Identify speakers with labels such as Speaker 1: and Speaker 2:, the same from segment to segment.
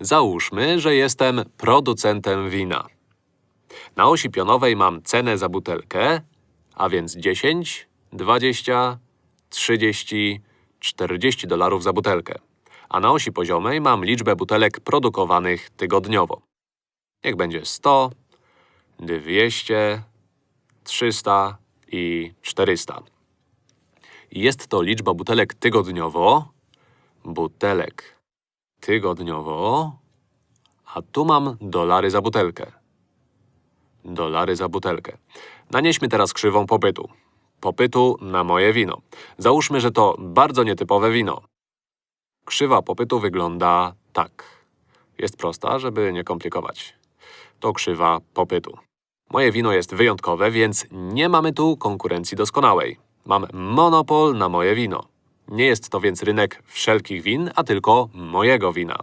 Speaker 1: Załóżmy, że jestem producentem wina. Na osi pionowej mam cenę za butelkę, a więc 10, 20, 30, 40 dolarów za butelkę. A na osi poziomej mam liczbę butelek produkowanych tygodniowo. Niech będzie 100, 200, 300 i 400. Jest to liczba butelek tygodniowo. Butelek tygodniowo. A tu mam dolary za butelkę. Dolary za butelkę. Nanieśmy teraz krzywą popytu. Popytu na moje wino. Załóżmy, że to bardzo nietypowe wino. Krzywa popytu wygląda tak. Jest prosta, żeby nie komplikować. To krzywa popytu. Moje wino jest wyjątkowe, więc nie mamy tu konkurencji doskonałej. Mam monopol na moje wino. Nie jest to więc rynek wszelkich win, a tylko mojego wina.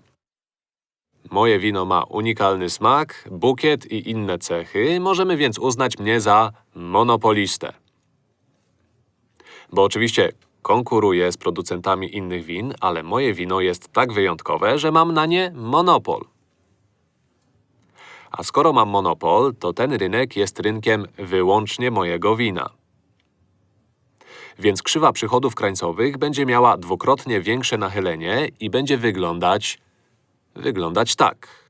Speaker 1: Moje wino ma unikalny smak, bukiet i inne cechy, możemy więc uznać mnie za monopolistę. Bo oczywiście konkuruję z producentami innych win, ale moje wino jest tak wyjątkowe, że mam na nie monopol. A skoro mam monopol, to ten rynek jest rynkiem wyłącznie mojego wina. Więc krzywa przychodów krańcowych będzie miała dwukrotnie większe nachylenie i będzie wyglądać… wyglądać tak.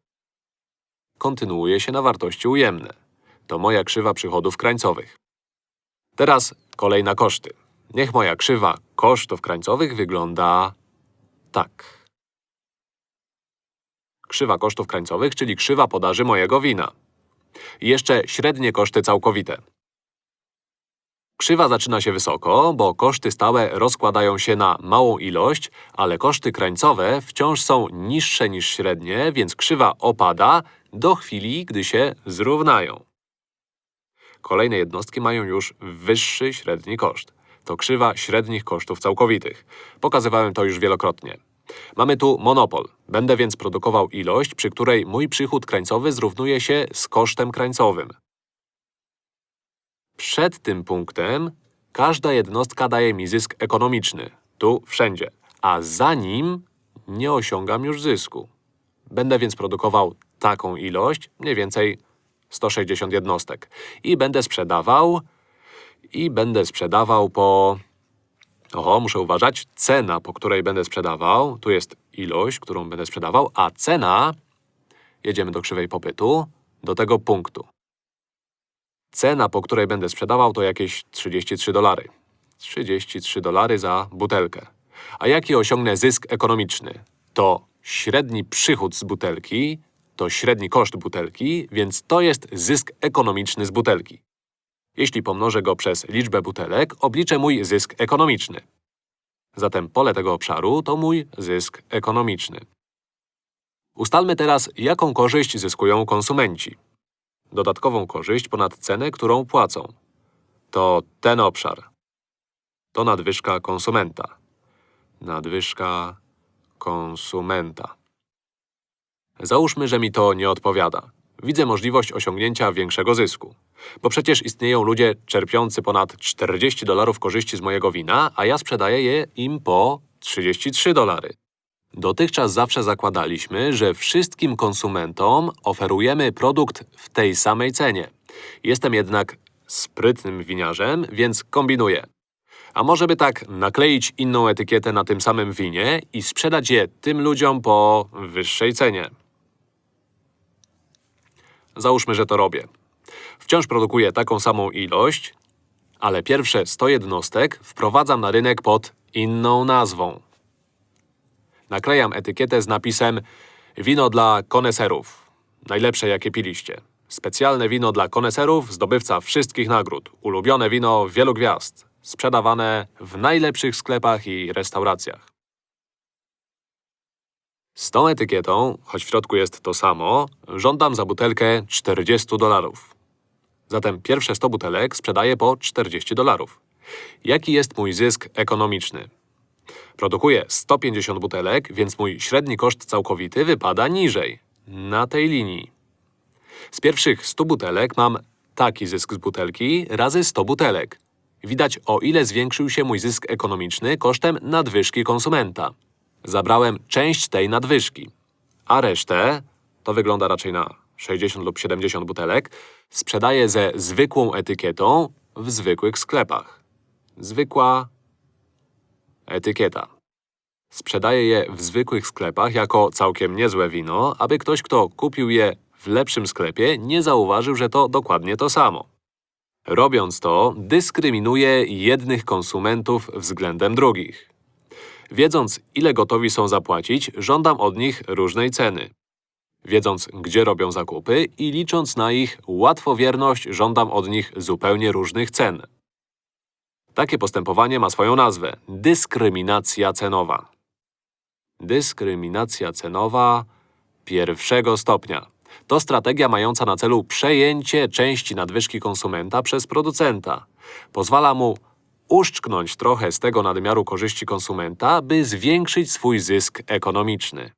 Speaker 1: Kontynuuje się na wartości ujemne. To moja krzywa przychodów krańcowych. Teraz kolej na koszty. Niech moja krzywa kosztów krańcowych wygląda tak. Krzywa kosztów krańcowych, czyli krzywa podaży mojego wina. I jeszcze średnie koszty całkowite. Krzywa zaczyna się wysoko, bo koszty stałe rozkładają się na małą ilość, ale koszty krańcowe wciąż są niższe niż średnie, więc krzywa opada do chwili, gdy się zrównają. Kolejne jednostki mają już wyższy średni koszt. To krzywa średnich kosztów całkowitych. Pokazywałem to już wielokrotnie. Mamy tu monopol. Będę więc produkował ilość, przy której mój przychód krańcowy zrównuje się z kosztem krańcowym. Przed tym punktem każda jednostka daje mi zysk ekonomiczny. Tu wszędzie. A za nim nie osiągam już zysku. Będę więc produkował taką ilość, mniej więcej 160 jednostek. I będę sprzedawał… I będę sprzedawał po… Oho, muszę uważać. Cena, po której będę sprzedawał, tu jest ilość, którą będę sprzedawał, a cena… Jedziemy do krzywej popytu, do tego punktu. Cena, po której będę sprzedawał, to jakieś 33 dolary. 33 dolary za butelkę. A jaki osiągnę zysk ekonomiczny? To średni przychód z butelki, to średni koszt butelki, więc to jest zysk ekonomiczny z butelki. Jeśli pomnożę go przez liczbę butelek, obliczę mój zysk ekonomiczny. Zatem pole tego obszaru to mój zysk ekonomiczny. Ustalmy teraz, jaką korzyść zyskują konsumenci. Dodatkową korzyść ponad cenę, którą płacą. To ten obszar. To nadwyżka konsumenta. Nadwyżka konsumenta. Załóżmy, że mi to nie odpowiada. Widzę możliwość osiągnięcia większego zysku. Bo przecież istnieją ludzie czerpiący ponad 40 dolarów korzyści z mojego wina, a ja sprzedaję je im po 33 dolary. Dotychczas zawsze zakładaliśmy, że wszystkim konsumentom oferujemy produkt w tej samej cenie. Jestem jednak sprytnym winiarzem, więc kombinuję. A może by tak nakleić inną etykietę na tym samym winie i sprzedać je tym ludziom po wyższej cenie. Załóżmy, że to robię. Wciąż produkuję taką samą ilość, ale pierwsze 100 jednostek wprowadzam na rynek pod inną nazwą. Naklejam etykietę z napisem Wino dla koneserów. Najlepsze, jakie piliście. Specjalne wino dla koneserów, zdobywca wszystkich nagród. Ulubione wino wielu gwiazd. Sprzedawane w najlepszych sklepach i restauracjach. Z tą etykietą, choć w środku jest to samo, żądam za butelkę 40 dolarów. Zatem pierwsze 100 butelek sprzedaję po 40 dolarów. Jaki jest mój zysk ekonomiczny? Produkuję 150 butelek, więc mój średni koszt całkowity wypada niżej. Na tej linii. Z pierwszych 100 butelek mam taki zysk z butelki razy 100 butelek. Widać, o ile zwiększył się mój zysk ekonomiczny kosztem nadwyżki konsumenta. Zabrałem część tej nadwyżki. a resztę, to wygląda raczej na 60 lub 70 butelek, sprzedaje ze zwykłą etykietą w zwykłych sklepach. Zwykła etykieta. Sprzedaje je w zwykłych sklepach jako całkiem niezłe wino, aby ktoś, kto kupił je w lepszym sklepie, nie zauważył, że to dokładnie to samo. Robiąc to, dyskryminuje jednych konsumentów względem drugich. Wiedząc, ile gotowi są zapłacić, żądam od nich różnej ceny. Wiedząc, gdzie robią zakupy i licząc na ich łatwowierność, żądam od nich zupełnie różnych cen. Takie postępowanie ma swoją nazwę – dyskryminacja cenowa. Dyskryminacja cenowa pierwszego stopnia. To strategia mająca na celu przejęcie części nadwyżki konsumenta przez producenta. Pozwala mu uszczknąć trochę z tego nadmiaru korzyści konsumenta, by zwiększyć swój zysk ekonomiczny.